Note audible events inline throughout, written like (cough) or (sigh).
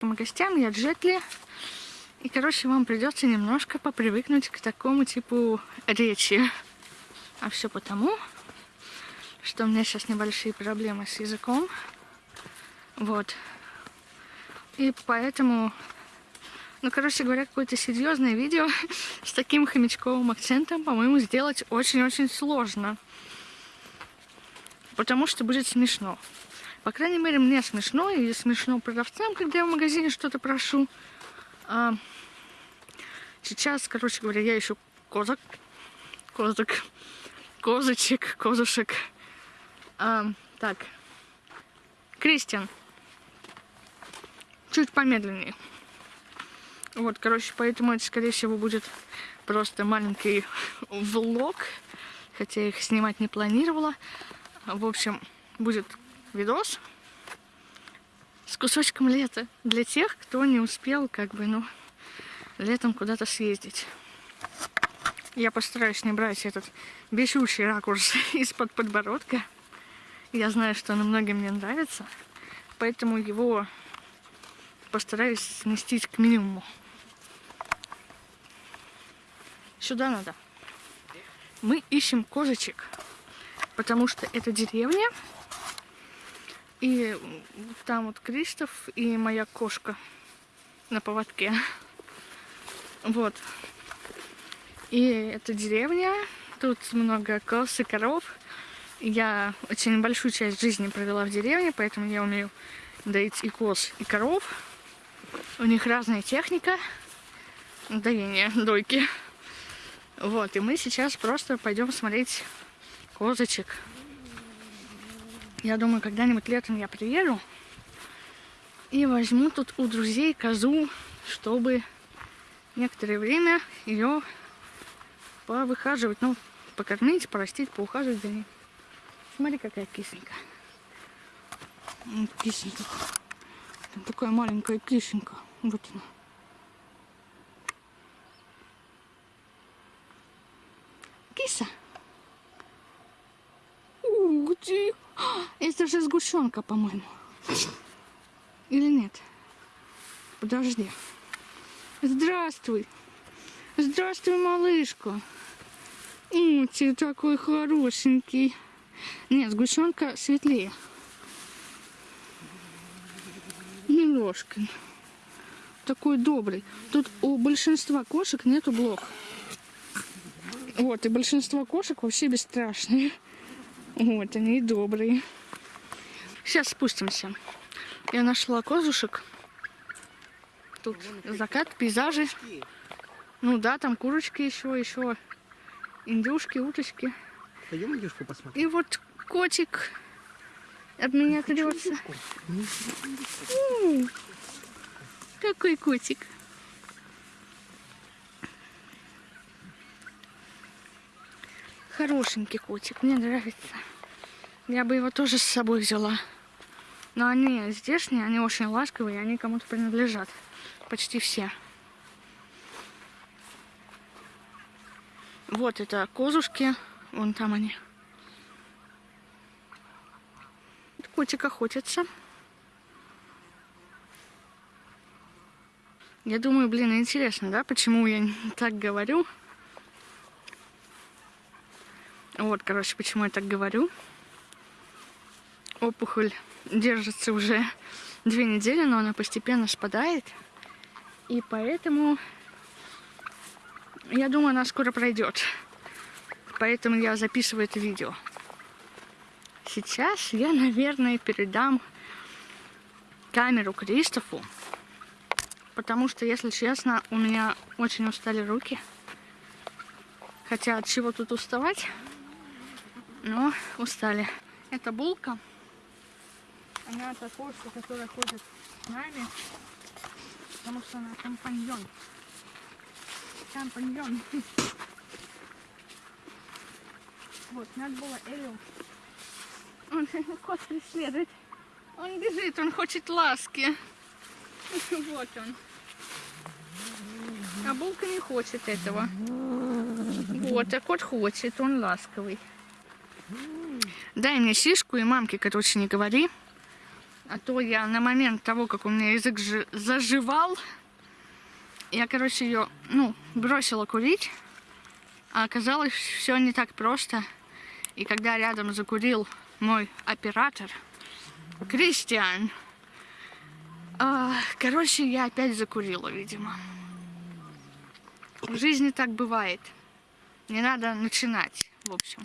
гостям, я Джетли. И, короче, вам придется немножко попривыкнуть к такому типу речи. А все потому, что у меня сейчас небольшие проблемы с языком. Вот. И поэтому, ну, короче говоря, какое-то серьезное видео (laughs) с таким хомячковым акцентом, по-моему, сделать очень-очень сложно. Потому что будет смешно. По крайней мере, мне смешно, и смешно продавцам, когда я в магазине что-то прошу. А, сейчас, короче говоря, я ищу козак, козак, козочек, козушек. А, так, Кристиан, чуть помедленнее. Вот, короче, поэтому это, скорее всего, будет просто маленький (laughs) влог, хотя я их снимать не планировала. В общем, будет видос с кусочком лета для тех, кто не успел, как бы, ну, летом куда-то съездить. Я постараюсь не брать этот бесючий ракурс (laughs) из-под подбородка. Я знаю, что он многим не нравится, поэтому его постараюсь сместить к минимуму. Сюда надо. Мы ищем козочек, потому что это деревня, и там вот Кристоф и моя кошка на поводке. Вот. И это деревня. Тут много коз и коров. Я очень большую часть жизни провела в деревне, поэтому я умею доить и коз, и коров. У них разная техника доения, дойки. Вот, и мы сейчас просто пойдем смотреть козочек. Я думаю, когда-нибудь летом я приеду и возьму тут у друзей козу, чтобы некоторое время ее повыхаживать, ну, покормить, порастить, поухаживать за ней. Смотри, какая кисенька. Кисенька. Там такая маленькая кисенька. Вот она. Киса. Ух ты! Это же сгущенка, по-моему. Или нет? Подожди. Здравствуй. Здравствуй, малышка. О, ты такой хорошенький. Нет, сгущенка светлее. Милошка. Такой добрый. Тут у большинства кошек нету блох. Вот, и большинство кошек вообще бесстрашные. Вот они и добрые. Сейчас спустимся. Я нашла козушек. Тут закат, пейзажи. Ну да, там курочки еще, еще индюшки, уточки. Пойдем индюшку посмотрим. И вот котик от меня трется. Какой котик. Хорошенький котик, мне нравится. Я бы его тоже с собой взяла. Но они здешние, они очень ласковые, они кому-то принадлежат. Почти все. Вот это козушки, вон там они. Котик охотится. Я думаю, блин, интересно, да, почему я (laughs) так говорю. Вот, короче, почему я так говорю. Опухоль держится уже две недели, но она постепенно спадает. И поэтому, я думаю, она скоро пройдет. Поэтому я записываю это видео. Сейчас я, наверное, передам камеру Кристофу. Потому что, если честно, у меня очень устали руки. Хотя от чего тут уставать? Но устали. Это булка. Она та кошка, которая ходит с нами, потому что она компаньон. Компаньон. Вот, надо было Элю. Он (laughs) кот преследует. Он бежит, он хочет ласки. (laughs) Вот он. А булка не хочет этого. Вот, а кот хочет, он ласковый. Дай мне сишку и мамке, короче, не говори. А то я на момент того, как у меня язык жи- заживал, я, короче, ее, ну, бросила курить. А оказалось, все не так просто. И когда рядом закурил мой оператор, Кристиан, а, короче, я опять закурила, видимо. В жизни так бывает. Не надо начинать, в общем.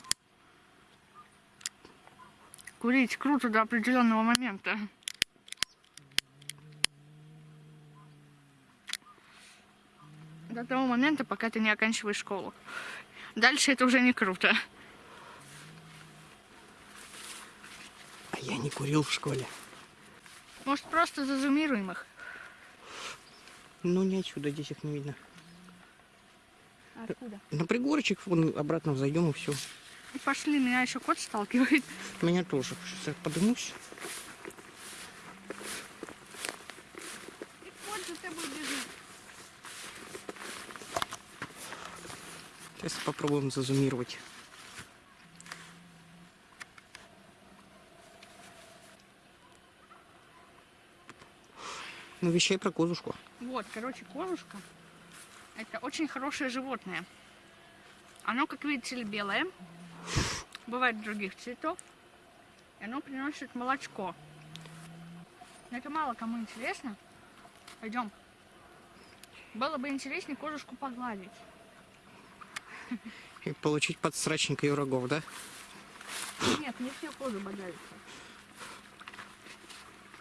Курить круто до определенного момента. До того момента, пока ты не оканчиваешь школу. Дальше это уже не круто. А я не курил в школе. Может, просто зазумируем их? Ну, не отсюда, здесь их не видно. Откуда? На пригорочек вон обратно зайдем и все. Пошли, меня еще кот сталкивает. Меня тоже. Сейчас я подымусь. И кот за тобой бежит. Сейчас попробуем зазумировать. Ну, вещай про козушку. Вот, короче, козушка. Это очень хорошее животное. Оно, как видите белое. Бывает других цветов. И оно приносит молочко. Но это мало кому интересно. Пойдем. Было бы интереснее козушку погладить. И получить подсрачника и врагов, да? Нет, не все козы бодаются.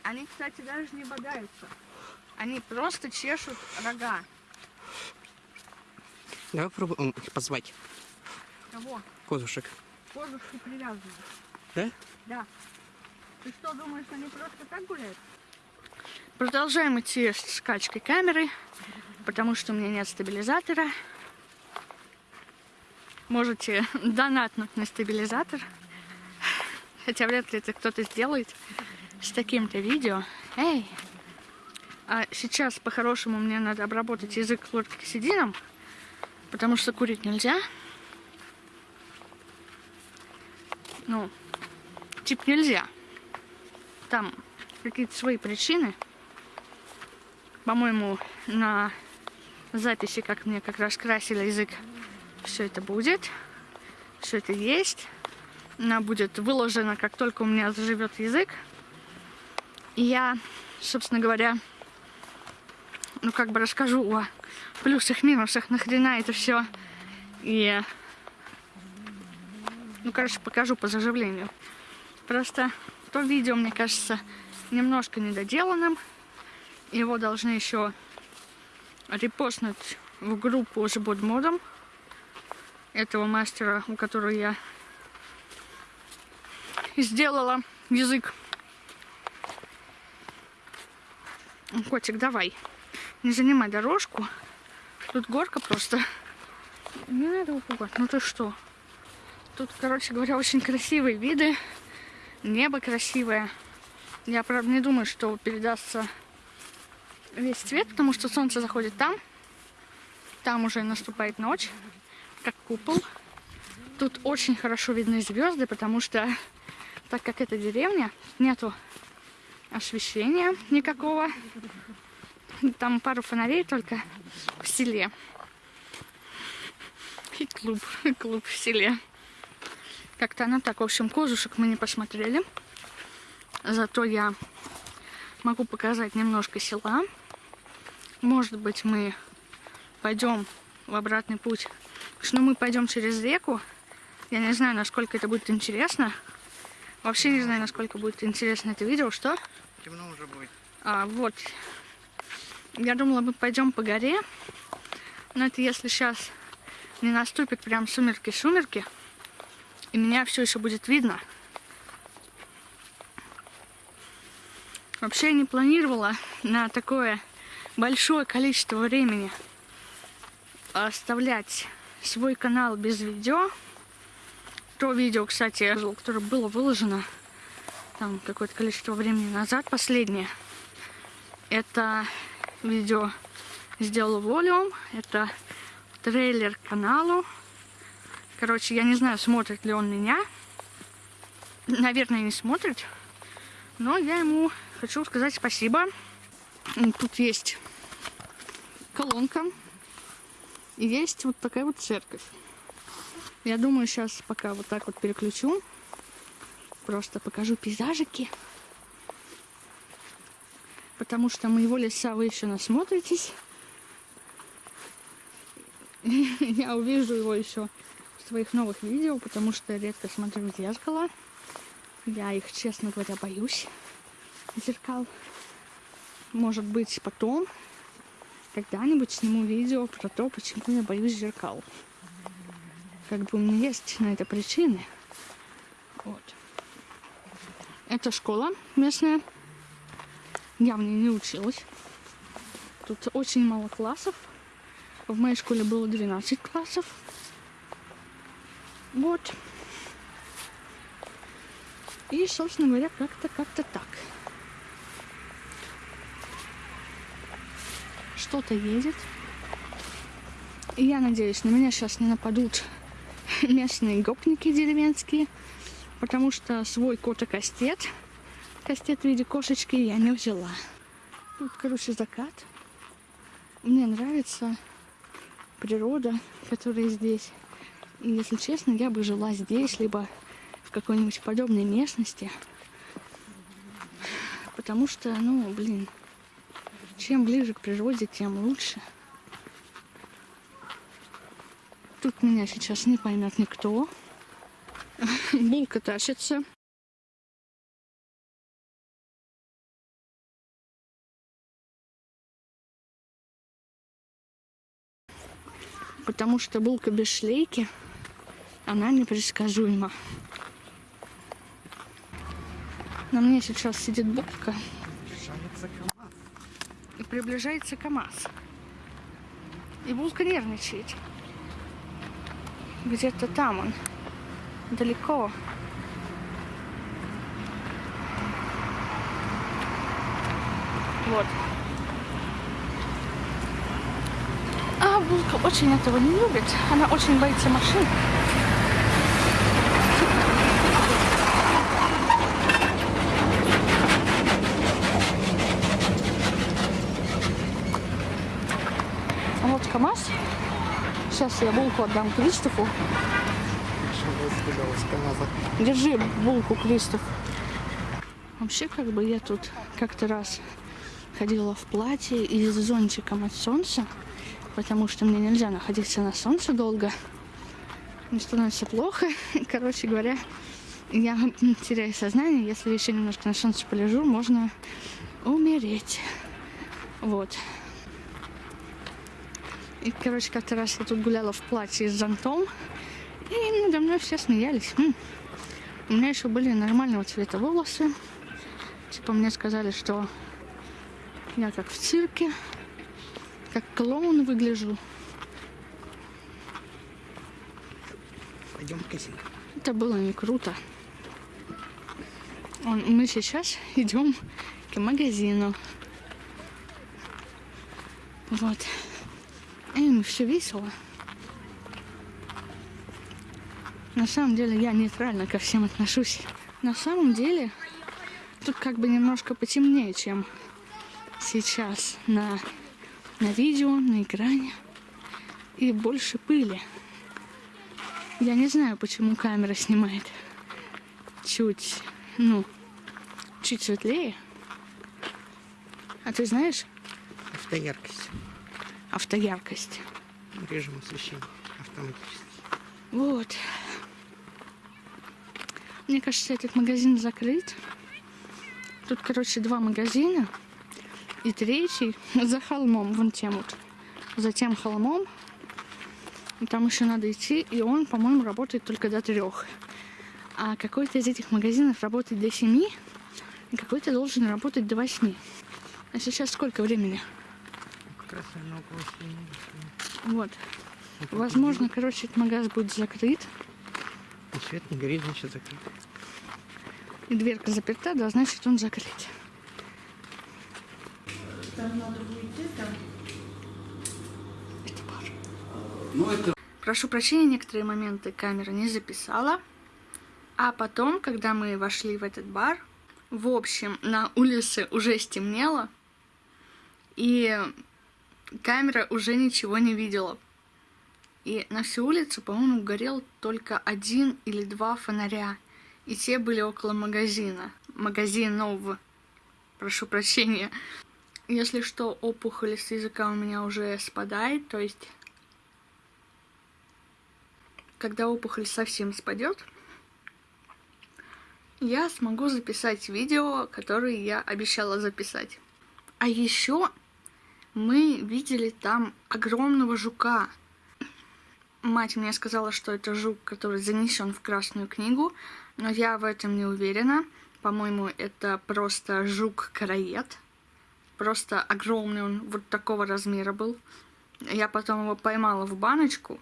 Они, кстати, даже не бодаются. Они просто чешут рога. Давай попробуем их позвать. Кого? Козушек. Козушки привязаны. Да? Да. Ты что, думаешь, они просто так гуляют? Продолжаем идти с скачкой камеры, потому что у меня нет стабилизатора. Можете (laughs) донатнуть на стабилизатор. Хотя вряд ли это кто-то сделает с таким-то видео. Эй! А сейчас, по-хорошему, мне надо обработать язык хлоркисидином, потому что курить нельзя. Ну, типа нельзя. Там какие-то свои причины. По-моему, на записи, как мне как раз красили язык, все это будет. Все это есть. Она будет выложена, как только у меня заживет язык. И я, собственно говоря, ну как бы расскажу о плюсах, минусах, нахрена это все. И, ну, короче, покажу по заживлению. Просто то видео, мне кажется, немножко недоделанным. Его должны еще репостнуть в группу с бодмодом этого мастера, у которого я сделала язык. Котик, давай. Не занимай дорожку. Тут горка просто. Не надо его пугать. Ну ты что? Тут, короче говоря, очень красивые виды. Небо красивое. Я, правда, не думаю, что передастся весь цвет, потому что солнце заходит там. Там уже наступает ночь, как купол. Тут очень хорошо видны звезды, потому что, так как это деревня, нету освещения никакого. Там пару фонарей только в селе. И клуб, (laughs) клуб в селе. Как-то оно так. В общем, козушек мы не посмотрели. Зато я могу показать немножко села. Может быть, мы пойдем в обратный путь. Что мы пойдем через реку. Я не знаю, насколько это будет интересно. Вообще не знаю, насколько будет интересно это видео. Что? Темно уже будет. А, вот. Я думала, мы пойдем по горе. Но это если сейчас не наступит прям сумерки-сумерки. И меня все еще будет видно. Вообще я не планировала на такое большое количество времени оставлять свой канал без видео. То видео, кстати, которое было выложено там какое-то количество времени назад, последнее. Это видео сделал волюм. Это трейлер каналу. Короче, я не знаю, смотрит ли он меня. Наверное, не смотрит. Но я ему хочу сказать спасибо. Тут есть колонка. И есть вот такая вот церковь. Я думаю, сейчас пока вот так вот переключу. Просто покажу пейзажики. Потому что моего леса вы еще насмотритесь. (laughs) Я увижу его еще своих новых видео, потому что редко смотрю в зеркало. Я их, честно говоря, боюсь. Зеркал. Может быть, потом когда-нибудь сниму видео про то, почему я боюсь зеркал. Как бы у меня есть на это причины. Вот. Это школа местная. Я в ней не училась. Тут очень мало классов. В моей школе было 12 классов. Вот. И, собственно говоря, как-то как-то так. Что-то едет. И я надеюсь, на меня сейчас не нападут (laughs) местные гопники деревенские, потому что свой кота-кастет, кастет в виде кошечки, я не взяла. Тут, короче, закат. Мне нравится природа, которая здесь. Если честно, я бы жила здесь, либо в какой-нибудь подобной местности. Потому что, ну, блин, чем ближе к природе, тем лучше. Тут меня сейчас не поймет никто. (laughs) Булка тащится. Потому что булка без шлейки, она непредсказуема. На мне сейчас сидит булка Приближается КамАЗ. и приближается КамАЗ. И булка нервничает. Где-то там он. Далеко. Вот. А Булка очень этого не любит. Она очень боится машин. А вот КамАЗ. Сейчас я булку отдам Кристофу. Держи булку, Кристоф. Вообще, как бы я тут как-то раз ходила в платье и с зонтиком от солнца, потому что мне нельзя находиться на солнце долго. Мне становится плохо. (laughs) Короче говоря, я теряю сознание. Если еще немножко на солнце полежу, можно умереть. Вот. И, короче, как-то раз я тут гуляла в платье с зонтом, и надо мной все смеялись. М. У меня еще были нормального цвета волосы. Типа мне сказали, что я как в цирке, как клоун выгляжу. Пойдем в магазин. Это было не круто. Мы сейчас идем к магазину. Вот. И все весело. На самом деле я нейтрально ко всем отношусь. На самом деле тут как бы немножко потемнее, чем сейчас на, на видео, на экране. И больше пыли. Я не знаю, почему камера снимает чуть, ну, чуть светлее. А ты знаешь Автояркость. Автояркость? Режим освещения. Автоматически. Вот. Мне кажется, этот магазин закрыт. Тут, короче, два магазина. И третий (laughs) за холмом, вон тем вот. За тем холмом. Там еще надо идти, и он, по-моему, работает только до трех. А какой-то из этих магазинов работает до семи, и какой-то должен работать до восьми. А сейчас сколько времени? Раз наверное, около. Вот. Как Возможно, короче, этот магазин будет закрыт. И свет не горит, значит закрыт. И дверка заперта, да, значит он закрыт. Это бар. Ну, это Прошу прощения, некоторые моменты камера не записала. А потом, когда мы вошли в этот бар, В общем, на улице уже стемнело, и камера уже ничего не видела. И на всю улицу, по-моему, горел только один или два фонаря. И те были около магазина. Магазинов. Прошу прощения. Если что, опухоль с языка у меня уже спадает, то есть... Когда опухоль совсем спадет, я смогу записать видео, которое я обещала записать. А еще мы видели там огромного жука. Мать мне сказала, что это жук, который занесен в Красную книгу, но я в этом не уверена. По-моему, это просто жук-караед. Просто огромный он, вот такого размера был. Я потом его поймала в баночку,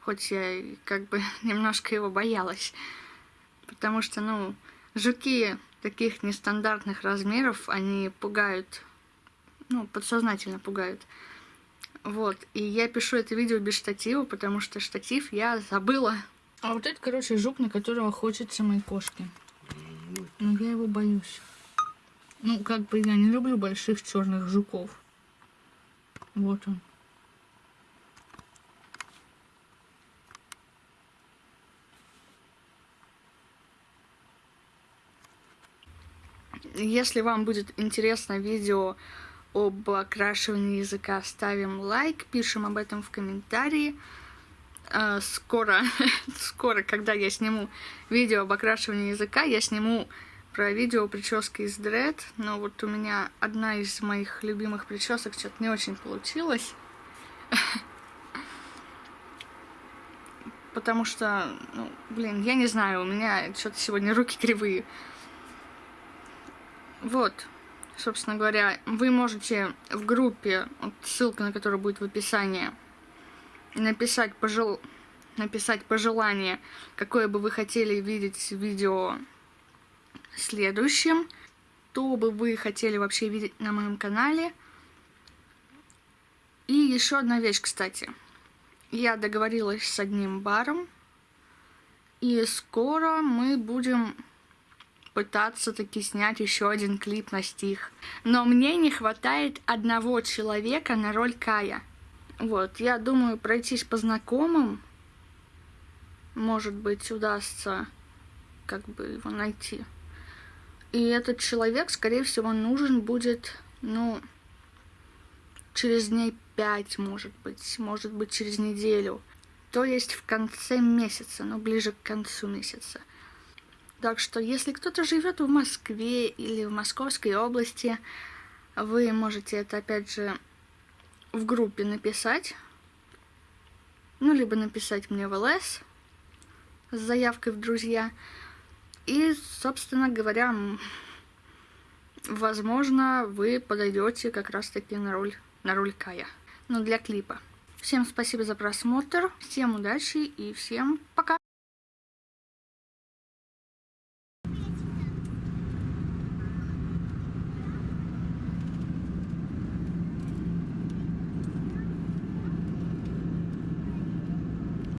хоть я как бы (laughs) немножко его боялась. Потому что, ну, жуки таких нестандартных размеров, они пугают, ну, подсознательно пугают. Вот, и я пишу это видео без штатива, потому что штатив я забыла. А вот это, короче, жук, на которого охотятся мои кошки. Но я его боюсь. Ну, как бы я не люблю больших черных жуков. Вот он. Если вам будет интересно видео об окрашивании языка, ставим лайк, пишем об этом в комментарии. А, скоро, (laughs) скоро, когда я сниму видео об окрашивании языка, я сниму про видео прически из дред, но вот у меня одна из моих любимых причесок что-то не очень получилось. (laughs) Потому что, ну, блин, я не знаю, у меня что-то сегодня руки кривые. Вот, собственно говоря, вы можете в группе, вот ссылка на которую будет в описании, написать, пожел... написать пожелание, какое бы вы хотели видеть видео следующим, что бы вы хотели вообще видеть на моем канале. И еще одна вещь, кстати. Я договорилась с одним баром, и скоро мы будем пытаться таки снять еще один клип на стих. Но мне не хватает одного человека на роль Кая. Вот, я думаю пройтись по знакомым. Может быть, удастся как бы его найти. И этот человек, скорее всего, нужен будет, ну, через дней пять, может быть, может быть, через неделю. То есть в конце месяца, ну, ближе к концу месяца. Так что, если кто-то живет в Москве или в Московской области, вы можете это, опять же, в группе написать. Ну, либо написать мне в ЛС с заявкой в друзья. И, собственно говоря, возможно, вы подойдете как раз-таки на роль, на роль Кая. Ну, для клипа. Всем спасибо за просмотр, всем удачи и всем пока!